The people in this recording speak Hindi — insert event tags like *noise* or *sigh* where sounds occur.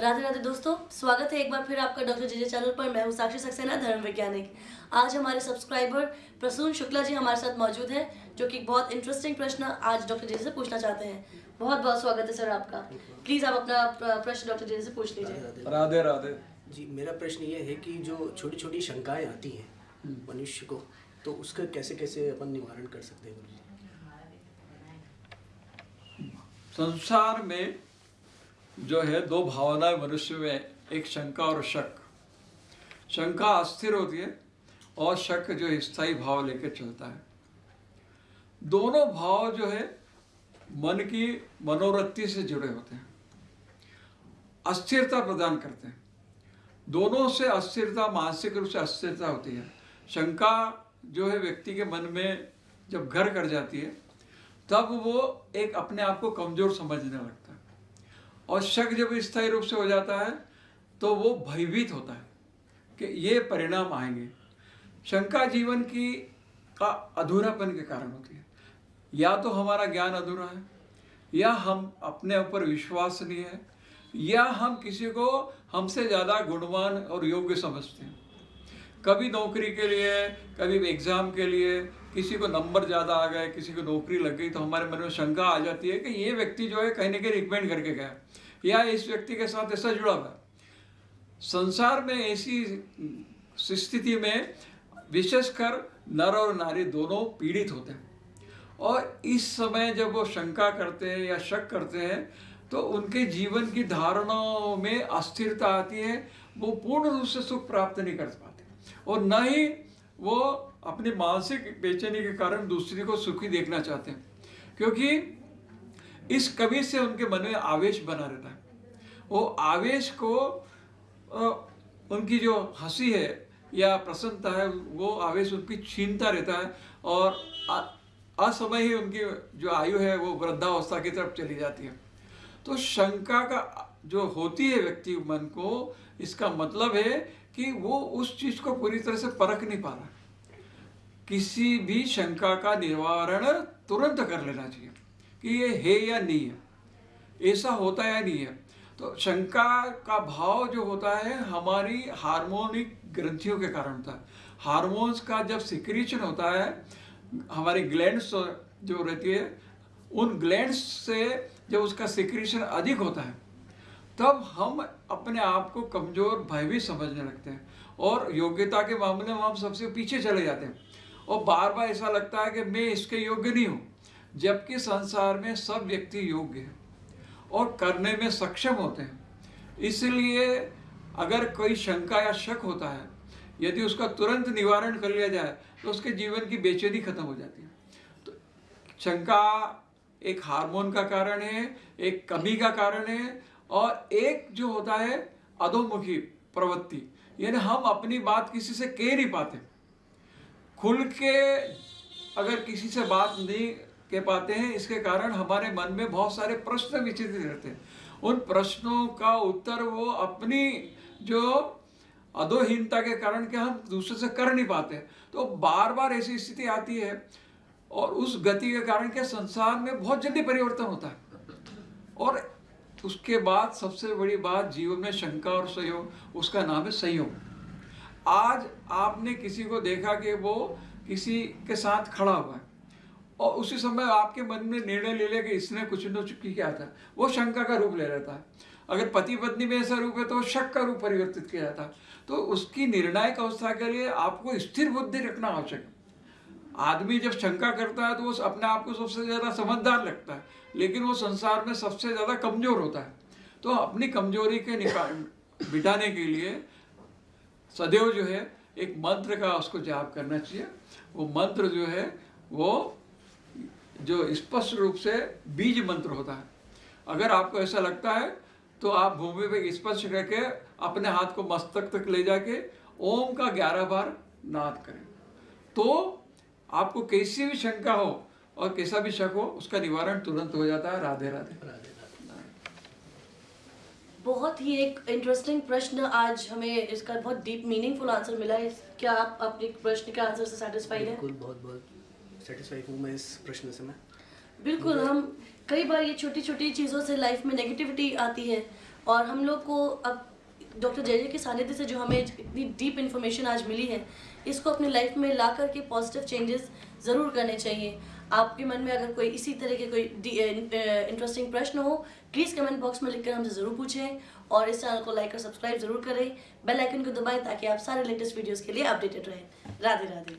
राधे राधे दोस्तों स्वागत है एक बार फिर आपका डॉक्टर जेजे चैनल पर। मैं हूँ साक्षी सक्सेना धर्म वैज्ञानिक। आज हमारे सब्सक्राइबर प्रसून शुक्ला जी हमारे साथ मौजूद हैं जो कि बहुत इंटरेस्टिंग प्रश्न आज डॉक्टर जेजे से पूछना चाहते हैं। बहुत बहुत स्वागत है सर आपका। प्लीज़ आप अपना प्रश्न डॉक्टर जेजे से पूछ लीजिए। राधे राधे। जी मेरा प्रश्न ये है कि जो छोटी छोटी शंकाएँ आती हैं मनुष्य को तो उसका कैसे कैसे अपन निवारण कर सकते हैं? संसार में जो है, दो भावनाएँ मनुष्य में, एक शंका और शक। शंका अस्थिर होती है और शक जो स्थायी भाव लेकर चलता है। दोनों भाव जो है, मन की मनोवृत्ति से जुड़े होते हैं। अस्थिरता प्रदान करते हैं। दोनों से अस्थिरता, मानसिक रूप से अस्थिरता होती है। शंका जो है, व्यक्ति के मन में जब घर कर जाती है, तब वो एक अपने आप को कमज़ोर समझने लगता है। और शक जब स्थायी रूप से हो जाता है तो वो भयभीत होता है कि ये परिणाम आएँगे। शंका जीवन की का अधूरापन के कारण होती है। या तो हमारा ज्ञान अधूरा है, या हम अपने ऊपर विश्वास नहीं है, या हम किसी को हमसे ज़्यादा गुणवान और योग्य समझते हैं। कभी नौकरी के लिए, कभी एग्ज़ाम के लिए किसी को नंबर ज़्यादा आ गए, किसी को नौकरी लग गई तो हमारे मन में शंका आ जाती है कि ये व्यक्ति जो है कहीं ना कहीं रिकमेंड करके गया। या इस व्यक्ति के साथ ऐसा जुड़ा हुआ संसार में ऐसी स्थिति में विशेषकर नर और नारी दोनों पीड़ित होते हैं। और इस समय जब वो शंका करते हैं या शक करते हैं तो उनके जीवन की धारणाओं में अस्थिरता आती है, वो पूर्ण रूप से सुख प्राप्त नहीं कर पाते। और न ही वो अपनी मानसिक बेचैनी के कारण दूसरी को सुखी देखना चाहते हैं। क्योंकि इस कवि से उनके मन में आवेश बना रहता है। वो आवेश को उनकी जो हँसी है या प्रसन्नता है, वो आवेश उनकी छीनता रहता है और असमय ही उनकी जो आयु है, वो वृद्धावस्था की तरफ़ चली जाती है। तो शंका का जो होती है व्यक्ति मन को, इसका मतलब है कि वो उस चीज़ को पूरी तरह से परख नहीं पा रहा। किसी भी शंका का निवारण तुरंत कर लेना चाहिए। कि ये है या नहीं है? ऐसा होता या नहीं है? तो शंका का भाव जो होता है, हमारी हार्मोनिक ग्रंथियों के कारण होता है। हार्मोन्स का जब सिक्रीशन होता है, हमारी ग्लैंड्स जो रहती है, उन ग्लैंड्स से जब उसका सिक्रीशन अधिक होता है, तब हम अपने आप को कमज़ोर, भयभीत समझने लगते हैं और योग्यता के मामले में हम सबसे पीछे चले जाते हैं। और बार बार ऐसा लगता है कि मैं इसके योग्य नहीं हूँ। जबकि संसार में सब व्यक्ति योग्य हैं और करने में सक्षम होते हैं। इसलिए अगर कोई शंका या शक होता है, यदि उसका तुरंत निवारण कर लिया जाए तो उसके जीवन की बेचैनी खत्म हो जाती है। तो शंका एक हार्मोन का कारण है, एक कमी का कारण है और एक जो होता है अधोमुखी प्रवृत्ति, यानी हम अपनी बात किसी से कह नहीं पाते। खुल के अगर किसी से बात नहीं कह पाते हैं, इसके कारण हमारे मन में बहुत सारे प्रश्न विचित्र रहते हैं। उन प्रश्नों का उत्तर वो अपनी जो अधोहीनता के कारण के हम दूसरे से कर नहीं पाते। तो बार बार ऐसी स्थिति आती है और उस गति के कारण के संसार में बहुत जल्दी परिवर्तन होता है। और उसके बाद सबसे बड़ी बात जीवन में शंका और सहयोग उसका नाम है संयोग। आज आपने किसी को देखा कि वो किसी के साथ खड़ा हुआ है। और उसी समय आपके मन में निर्णय ले लिया कि इसने कुछ न कुछ किया था। वो शंका का रूप ले रहता है अगर पति पत्नी में ऐसा रूप है तो शक का रूप परिवर्तित किया जाता। है तो उसकी निर्णायक अवस्था के लिए आपको स्थिर बुद्धि रखना आवश्यक है। आदमी जब शंका करता है तो वो अपने आप को सबसे ज़्यादा समझदार लगता है, लेकिन वो संसार में सबसे ज़्यादा कमज़ोर होता है। तो अपनी कमज़ोरी के निकाल *coughs* मिटाने के लिए सदैव जो है एक मंत्र का उसको जाप करना चाहिए। वो मंत्र जो है वो जो स्पष्ट रूप से बीज मंत्र होता है। अगर आपको ऐसा लगता है तो आप भूमि पे स्पर्श करके अपने हाथ को मस्तक तक ले जाके ओम का ग्यारह बार नाद करें। तो आपको कैसी भी शंका हो और कैसा भी शक हो उसका निवारण तुरंत हो जाता है। राधे राधे। राधे राधे। बहुत ही एक इंटरेस्टिंग प्रश्न आज हमें इसका बहुत डीप मीनिंगफुल आंसर मिला है। क्या आप अपने प्रश्न के आंसर से सेटिस्फाइड हैं? बिल्कुल बहुत बहुत। सेटिस्फाई हूँ मैं इस प्रश्न से मैं? बिल्कुल हम कई बार ये छोटी छोटी चीज़ों से लाइफ में नेगेटिविटी आती है और हम लोग को अब डॉक्टर जय के सानिध्य से जो हमें इतनी डीप इन्फॉर्मेशन आज मिली है इसको अपनी लाइफ में ला करके पॉजिटिव चेंजेस ज़रूर करने चाहिए। आपके मन में अगर कोई इसी तरह के कोई इंटरेस्टिंग प्रश्न हो प्लीज़ कमेंट बॉक्स में लिखकर हमसे ज़रूर पूछें और इस चैनल को लाइक और सब्सक्राइब ज़रूर करें। बेल आइकन को दबाएँ ताकि आप सारे लेटेस्ट वीडियोस के लिए अपडेटेड रहें। राधे राधे